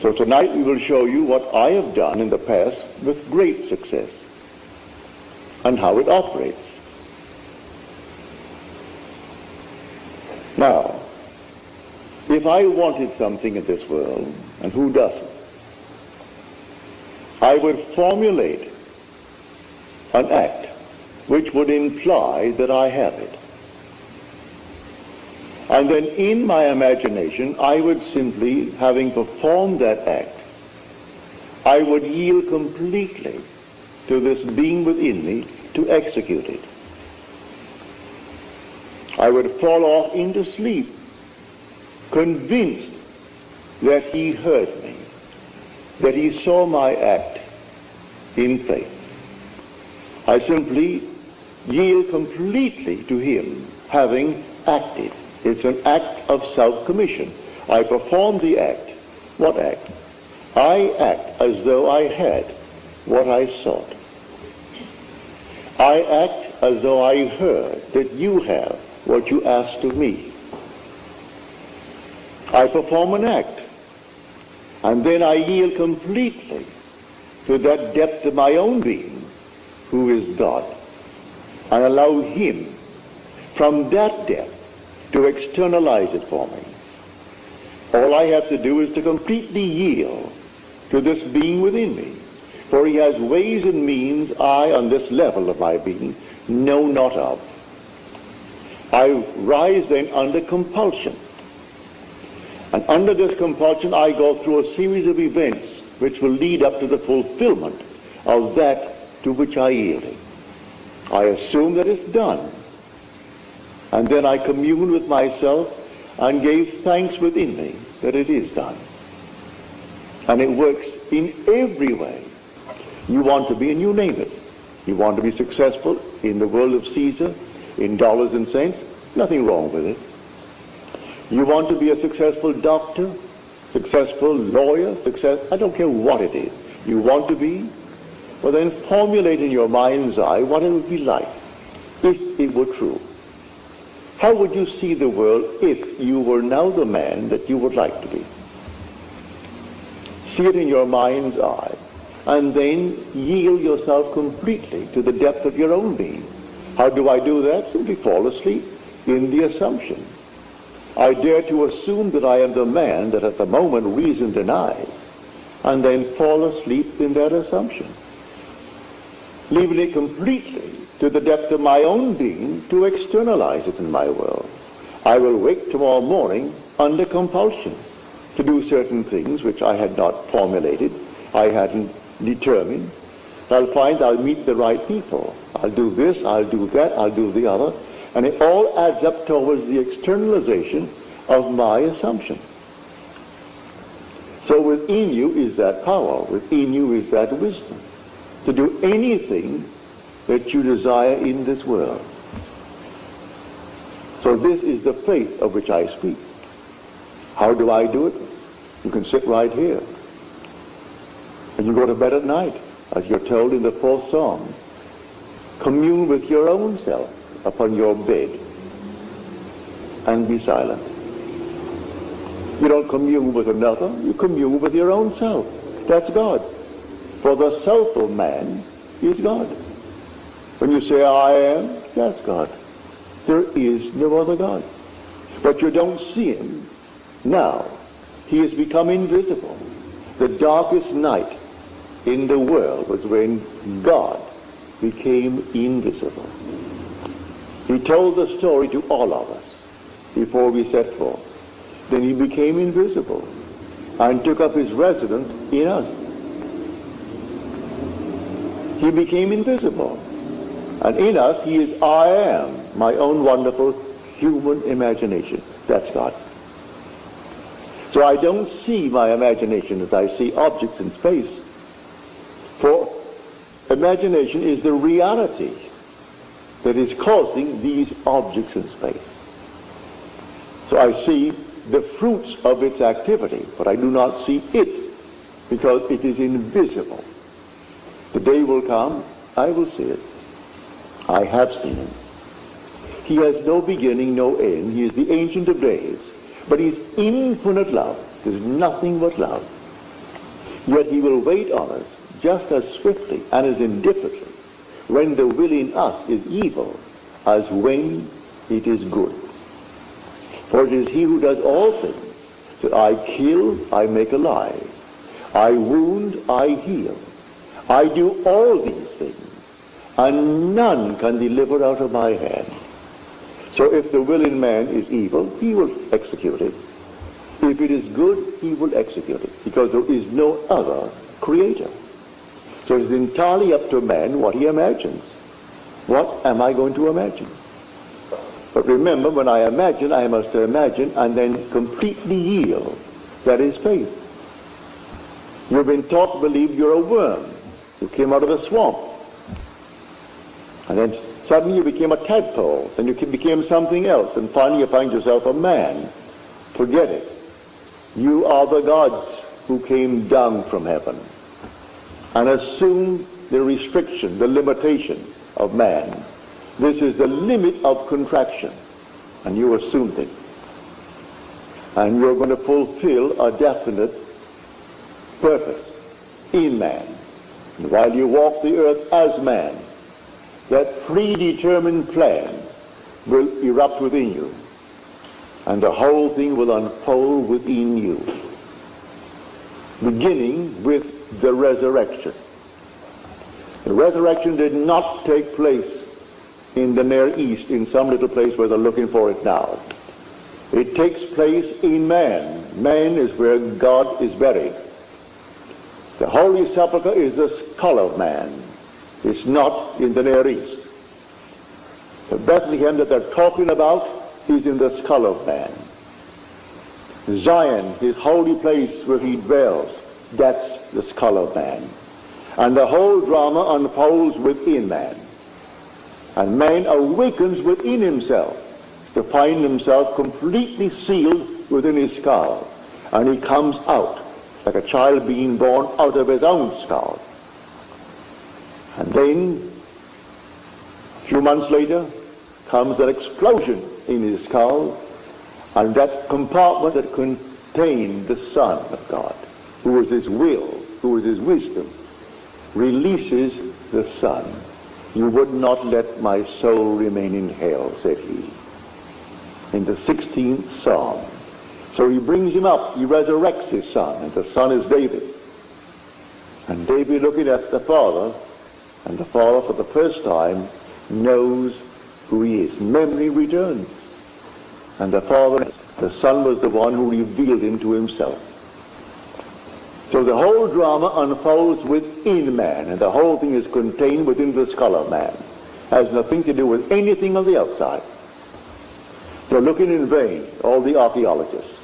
So tonight we will show you what I have done in the past with great success and how it operates. Now, if I wanted something in this world, and who doesn't, I would formulate an act which would imply that I have it. And then in my imagination, I would simply, having performed that act, I would yield completely to this being within me to execute it. I would fall off into sleep, convinced that he heard me, that he saw my act in faith. I simply yield completely to him, having acted. It's an act of self-commission. I perform the act. What act? I act as though I had what I sought. I act as though I heard that you have what you asked of me. I perform an act, and then I yield completely to that depth of my own being, who is God, and allow him from that depth to externalize it for me. All I have to do is to completely yield to this being within me. For he has ways and means I, on this level of my being, know not of. I rise then under compulsion. And under this compulsion, I go through a series of events which will lead up to the fulfillment of that to which I yielded. I assume that it's done. And then I commune with myself and gave thanks within me that it is done. And it works in every way you want to be, and you name it. You want to be successful in the world of Caesar, in dollars and cents, nothing wrong with it. You want to be a successful doctor, successful lawyer, success, I don't care what it is. You want to be, well then formulate in your mind's eye what it would be like if it were true. How would you see the world if you were now the man that you would like to be? See it in your mind's eye, and then yield yourself completely to the depth of your own being. How do I do that? Simply fall asleep in the assumption. I dare to assume that I am the man that at the moment reason denies, and then fall asleep in that assumption, leaving it completely to the depth of my own being to externalize it in my world. I will wake tomorrow morning under compulsion to do certain things which I had not formulated, I hadn't determined. I'll find I'll meet the right people. I'll do this, I'll do that, I'll do the other. And it all adds up towards the externalization of my assumption. So within you is that power. Within you is that wisdom. To do anything that you desire in this world. So this is the faith of which I speak. How do I do it? You can sit right here. And you go to bed at night, as you're told in the fourth psalm. Commune with your own self upon your bed and be silent. You don't commune with another, you commune with your own self. That's God. For the self of man is God. When you say, I am, that's God. There is no other God. But you don't see him now. He has become invisible. The darkest night in the world was when God became invisible. He told the story to all of us before we set forth. Then he became invisible and took up his residence in us. He became invisible. And in us, he is I am, my own wonderful human imagination. That's God. So I don't see my imagination as I see objects in space. For imagination is the reality that is causing these objects in space. So I see the fruits of its activity, but I do not see it because it is invisible. The day will come, I will see it. I have seen him. He has no beginning, no end. He is the Ancient of Days. But he's infinite love. There's nothing but love. Yet he will wait on us just as swiftly and as indifferently when the will in us is evil as when it is good. For it is he who does all things. So I kill, I make alive. I wound, I heal. I do all these things, and none can deliver out of my hand. So if the will in man is evil, he will execute it. If it is good, he will execute it, because there is no other creator. So it's entirely up to man what he imagines. What am I going to imagine? But remember, when I imagine, I must imagine and then completely yield. That is faith. You've been taught to believe you're a worm. You came out of a swamp. And then suddenly you became a tadpole. Then you became something else. And finally you find yourself a man. Forget it. You are the gods who came down from heaven and assumed the restriction, the limitation of man. This is the limit of contraction. And you assumed it. And you're going to fulfill a definite purpose in man. And while you walk the earth as man, that predetermined plan will erupt within you. And the whole thing will unfold within you. Beginning with the resurrection. The resurrection did not take place in the Near East, in some little place where they're looking for it now. It takes place in man. Man is where God is buried. The Holy Sepulchre is the skull of man. It's not in the Near East. The Bethlehem that they're talking about is in the skull of man. Zion, his holy place where he dwells, that's the skull of man. And the whole drama unfolds within man. And man awakens within himself to find himself completely sealed within his skull. And he comes out like a child being born out of his own skull. And then, a few months later, comes an explosion in his skull, and that compartment that contained the Son of God, who was his will, who was his wisdom, releases the Son. You would not let my soul remain in hell, said he. In the 16th Psalm. So he brings him up. He resurrects his son, and the son is David. And David looking at the father, and the father for the first time knows who he is. Memory returns. And the father, the son was the one who revealed him to himself. So the whole drama unfolds within man, and the whole thing is contained within the skull of man. Has nothing to do with anything on the outside. They're looking in vain, all the archaeologists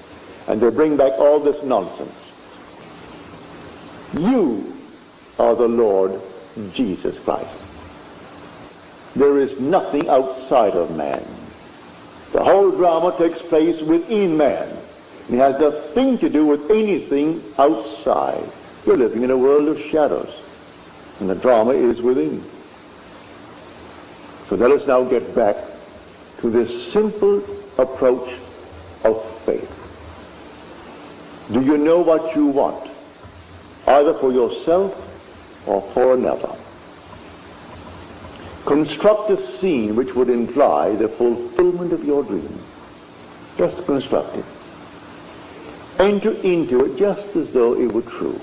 and they bring back all this nonsense. You are the Lord Jesus Christ. There is nothing outside of man. The whole drama takes place within man. It has nothing to do with anything outside. You're living in a world of shadows, and the drama is within. So let us now get back to this simple approach of faith. Do you know what you want, either for yourself or for another? Construct a scene which would imply the fulfillment of your dream. Just construct it. Enter into it just as though it were true.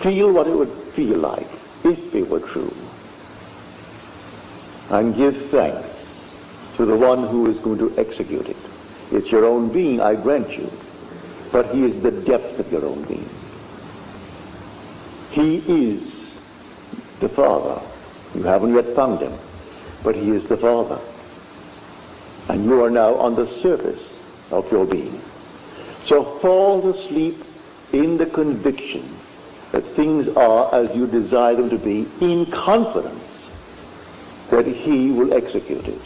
Feel what it would feel like if it were true. And give thanks to the one who is going to execute it. It's your own being, I grant you but he is the depth of your own being. He is the Father. You haven't yet found him, but he is the Father. And you are now on the surface of your being. So fall asleep in the conviction that things are as you desire them to be in confidence that he will execute it.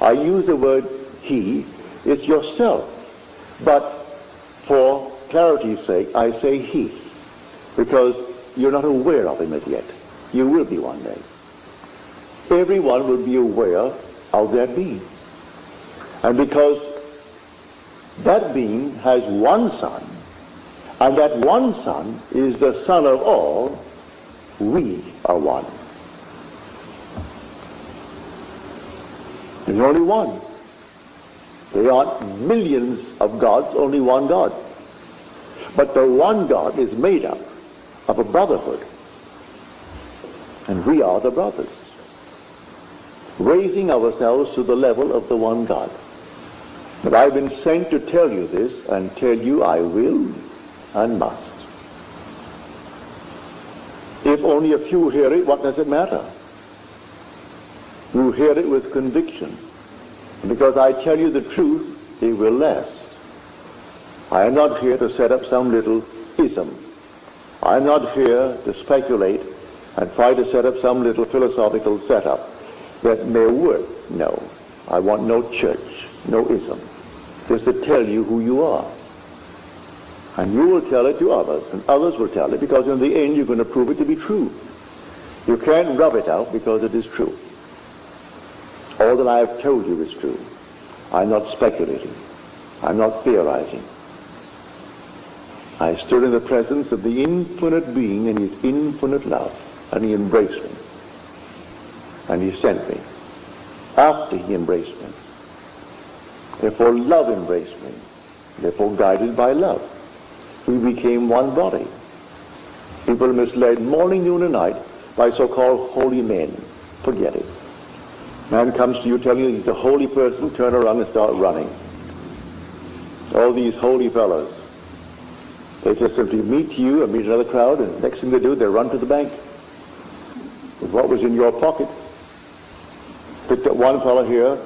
I use the word he, it's yourself. But for clarity's sake, I say he, because you're not aware of him as yet. You will be one day. Everyone will be aware of that being. And because that being has one son, and that one Son is the Son of all, we are one. There's only one. There aren't millions of gods, only one God. But the one God is made up of a brotherhood. And we are the brothers. Raising ourselves to the level of the one God. But I've been sent to tell you this and tell you I will and must. If only a few hear it, what does it matter? You hear it with conviction. Because I tell you the truth, it will last. I am not here to set up some little ism. I am not here to speculate and try to set up some little philosophical setup that may work. No. I want no church, no ism. Just to tell you who you are. And you will tell it to others, and others will tell it, because in the end you're going to prove it to be true. You can't rub it out because it is true. All that I have told you is true. I'm not speculating. I'm not theorizing. I stood in the presence of the infinite being and his infinite love, and he embraced me. And he sent me after he embraced me. Therefore love embraced me. Therefore guided by love we became one body. People misled morning, noon, and night by so-called holy men. Forget it. Man comes to you telling you he's a holy person, turn around and start running. All these holy fellows. They just simply meet you and meet another crowd, and next thing they do, they run to the bank with what was in your pocket. Picked up one fellow here,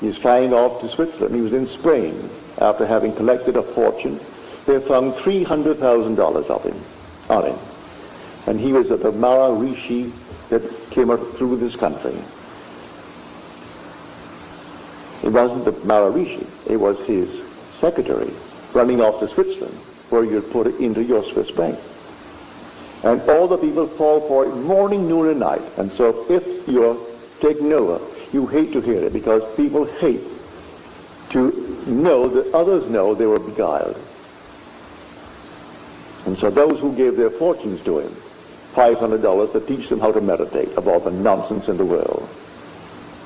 he's flying off to Switzerland. He was in Spain after having collected a fortune they found $300,000 of him, on him. And he was at the Maharishi that came up through this country. It wasn't the Maharishi, it was his secretary running off to Switzerland where you'd put it into your Swiss bank. And all the people fall for it morning, noon, and night. And so if you're taken over, you hate to hear it because people hate to know that others know they were beguiled. And so those who gave their fortunes to him, $500 to teach them how to meditate of all the nonsense in the world.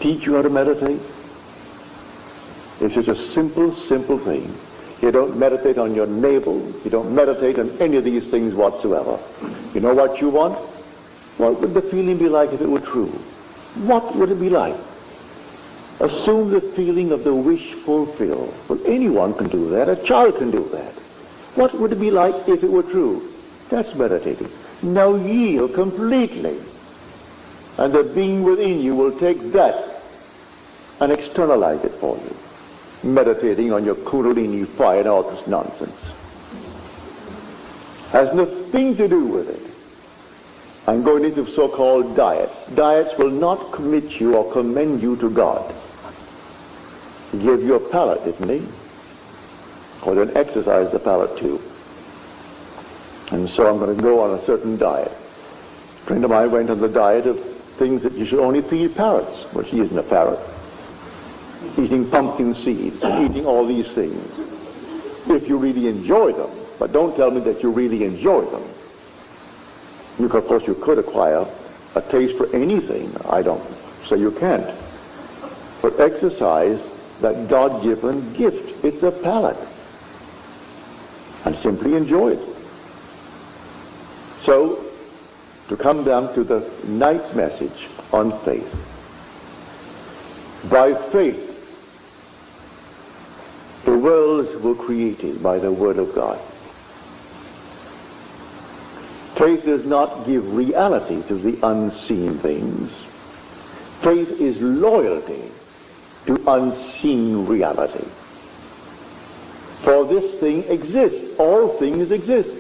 Teach you how to meditate? It's just a simple, simple thing. You don't meditate on your navel. You don't meditate on any of these things whatsoever. You know what you want? What would the feeling be like if it were true? What would it be like? Assume the feeling of the wish fulfilled. Well, anyone can do that. A child can do that. What would it be like if it were true? That's meditating. Now yield completely. And the being within you will take that and externalize it for you. Meditating on your kundalini fire and all this nonsense. Has nothing to do with it. I'm going into so-called diets. Diets will not commit you or commend you to God. He gave you a palate, didn't he? or then exercise the palate too. And so I'm going to go on a certain diet. A friend of mine went on the diet of things that you should only feed parrots. Well, she isn't a parrot. Eating pumpkin seeds eating all these things. If you really enjoy them, but don't tell me that you really enjoy them. You, of course, you could acquire a taste for anything. I don't say you can't. But exercise that God-given gift. It's a palate and simply enjoy it. So, to come down to the night's message on faith. By faith, worlds were created by the Word of God. Faith does not give reality to the unseen things. Faith is loyalty to unseen reality. For this thing exists. All things exist.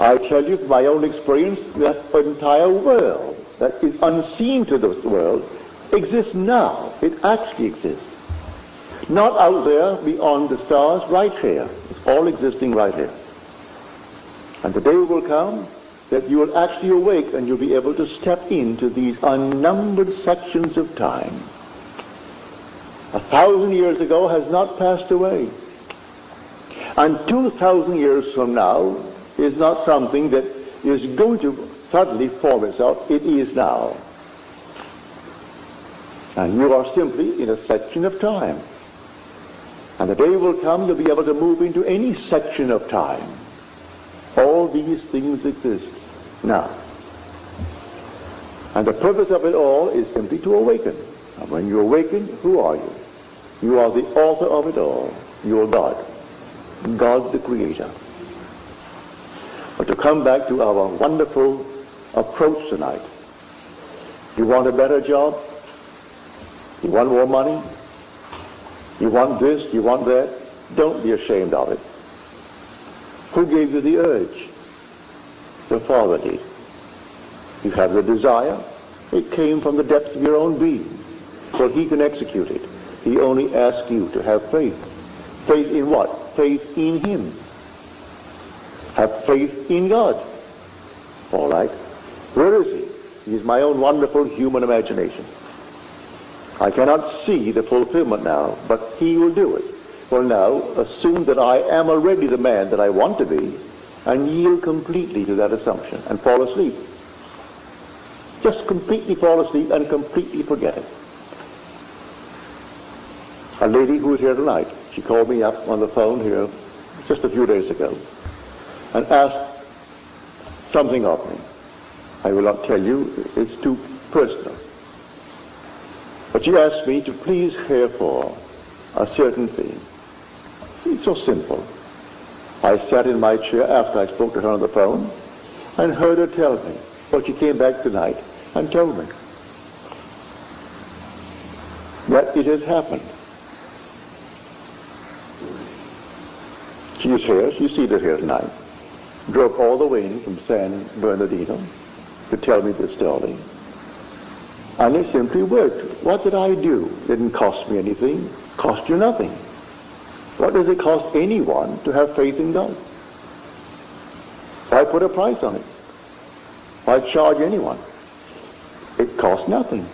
I tell you from my own experience that entire world that is unseen to this world exists now. It actually exists. Not out there beyond the stars, right here. It's all existing right here. And the day will come that you will actually awake and you'll be able to step into these unnumbered sections of time a thousand years ago has not passed away. And 2,000 years from now is not something that is going to suddenly form itself. It is now. And you are simply in a section of time. And the day will come you'll be able to move into any section of time. All these things exist now. And the purpose of it all is simply to awaken. And when you awaken, who are you? You are the author of it all. You are God. God the Creator. But to come back to our wonderful approach tonight. You want a better job? You want more money? You want this? You want that? Don't be ashamed of it. Who gave you the urge? The Father did. You have the desire. It came from the depths of your own being. So he can execute it. He only asks you to have faith. Faith in what? Faith in him. Have faith in God. All right. Where is he? He is my own wonderful human imagination. I cannot see the fulfillment now, but he will do it. Well now, assume that I am already the man that I want to be, and yield completely to that assumption, and fall asleep. Just completely fall asleep and completely forget it. A lady who was here tonight, she called me up on the phone here just a few days ago, and asked something of me. I will not tell you, it's too personal. But she asked me to please care for a certain thing. It's so simple. I sat in my chair after I spoke to her on the phone and heard her tell me. Well, she came back tonight and told me that it has happened. She is here. She's seated here tonight. Drove all the way in from San Bernardino to tell me this story. And it simply worked. What did I do? Didn't cost me anything. Cost you nothing. What does it cost anyone to have faith in God? Why put a price on it? Why charge anyone? It costs nothing.